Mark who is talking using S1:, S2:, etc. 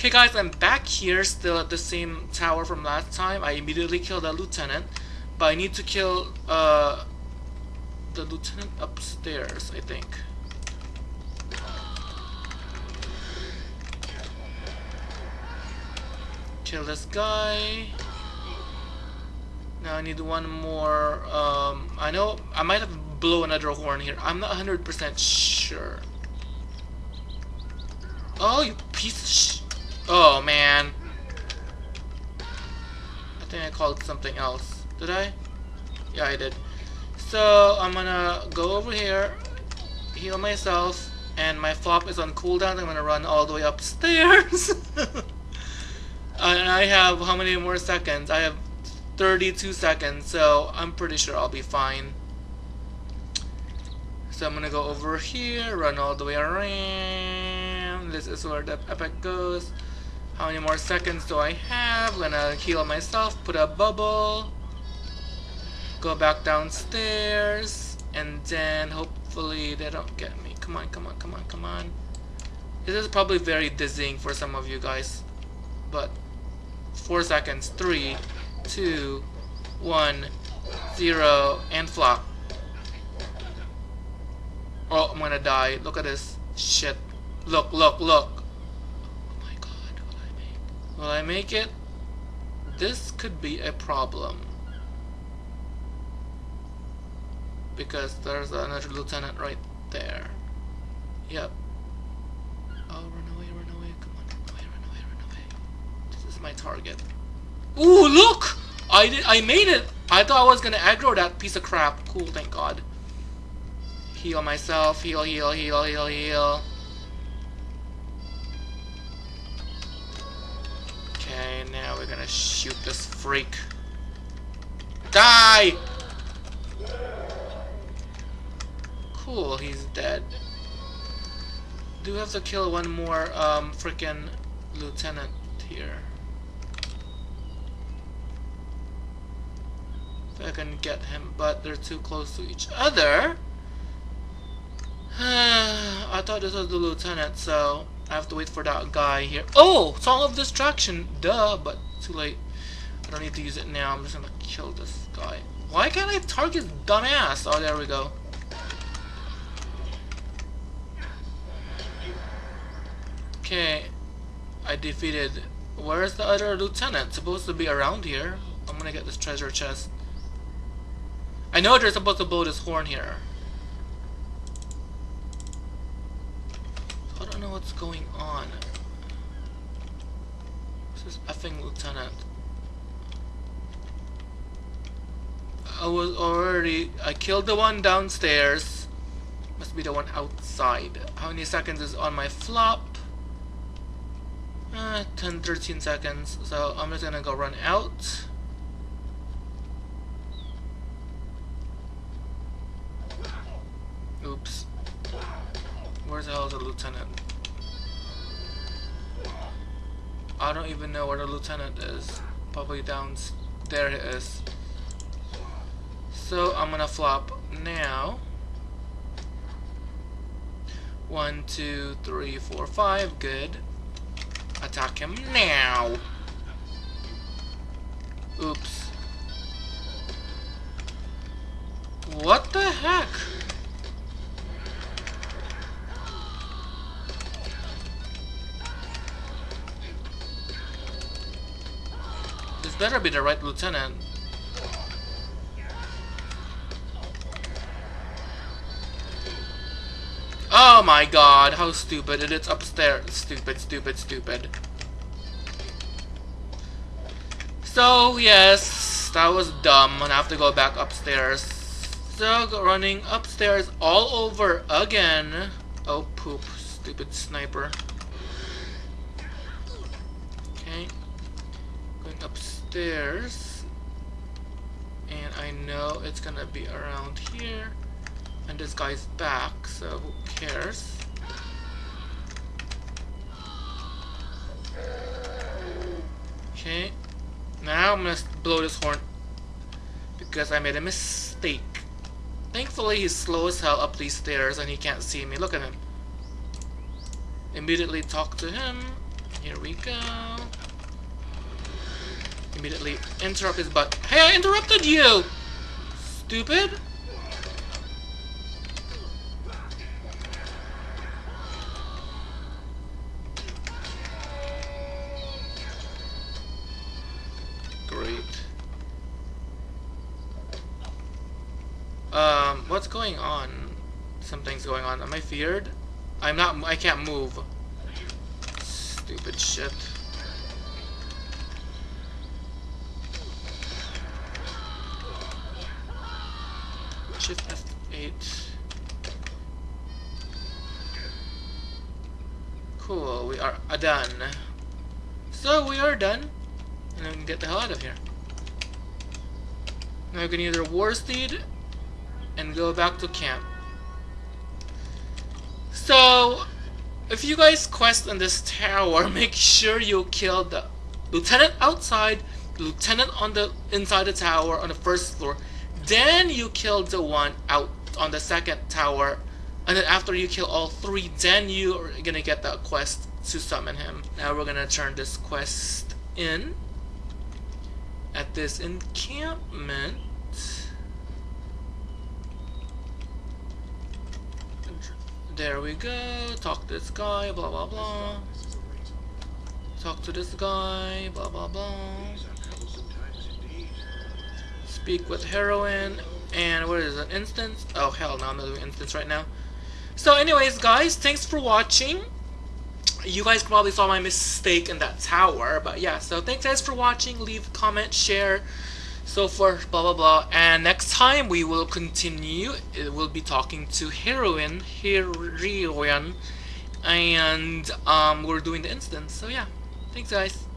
S1: Okay guys, I'm back here still at the same tower from last time. I immediately killed that lieutenant. But I need to kill uh, the lieutenant upstairs, I think. Kill this guy. Now I need one more. Um, I know I might have blow another horn here. I'm not 100% sure. Oh, you piece of sh Oh, man. I think I called something else. Did I? Yeah, I did. So, I'm gonna go over here, heal myself, and my flop is on cooldown. I'm gonna run all the way upstairs. and I have how many more seconds? I have 32 seconds, so I'm pretty sure I'll be fine. So I'm gonna go over here, run all the way around. This is where the epic goes. How many more seconds do I have? Gonna heal myself, put a bubble, go back downstairs, and then hopefully they don't get me. Come on, come on, come on, come on. This is probably very dizzying for some of you guys, but four seconds, three, two, one, zero, and flop. Oh, I'm gonna die. Look at this shit. Look, look, look. Oh my god, will I make Will I make it? This could be a problem. Because there's another lieutenant right there. Yep. Oh, run away, run away. Come on, run away, run away, run away. This is my target. Ooh, look! I did, I made it! I thought I was gonna aggro that piece of crap. Cool, thank god. Heal myself, heal, heal, heal, heal, heal. Shoot this freak. Die! Cool, he's dead. Do have to kill one more um freaking lieutenant here. If I can get him, but they're too close to each other. I thought this was the lieutenant, so I have to wait for that guy here. Oh! Song of Distraction! Duh, but too late. I don't need to use it now. I'm just gonna kill this guy. Why can't I target dumbass? Oh, there we go. Okay. I defeated... Where's the other lieutenant? Supposed to be around here. I'm gonna get this treasure chest. I know they're supposed to blow this horn here. I don't know what's going on. This is effing lieutenant. I was already... I killed the one downstairs. Must be the one outside. How many seconds is on my flop? Uh, 10, 13 seconds. So I'm just gonna go run out. Oops. Where's the hell is the lieutenant? I don't even know where the lieutenant is. Probably down there it is. So I'm gonna flop now. One, two, three, four, five. Good. Attack him now. Oops. What the heck? This better be the right lieutenant. Oh my god, how stupid. And It is upstairs. Stupid, stupid, stupid. So, yes, that was dumb. I have to go back upstairs. So, running upstairs all over again. Oh, poop. Stupid sniper. Okay. Going upstairs. And I know it's gonna be around here. And this guy's back, so who cares? Okay. Now I'm gonna blow this horn. Because I made a mistake. Thankfully he's slow as hell up these stairs and he can't see me. Look at him. Immediately talk to him. Here we go. Immediately interrupt his butt. Hey, I interrupted you! Stupid! Going on? Something's going on. Am I feared? I'm not. I can't move. Stupid shit. Shift F8. Cool, we are done. So we are done. And we can get the hell out of here. Now we can either war steed and go back to camp. So, if you guys quest in this tower, make sure you kill the lieutenant outside, the lieutenant on the inside the tower on the first floor, then you kill the one out on the second tower, and then after you kill all three, then you are gonna get that quest to summon him. Now we're gonna turn this quest in at this encampment. There we go. Talk to this guy, blah blah blah. Talk to this guy, blah blah blah. Speak with heroin. and what is an instance? Oh hell no, I'm not doing instance right now. So anyways guys, thanks for watching. You guys probably saw my mistake in that tower, but yeah, so thanks guys for watching. Leave, comment, share, so forth, blah blah blah. And next time we will continue. It will be talking to heroine, heroine, and um, we're doing the instance. So yeah, thanks guys.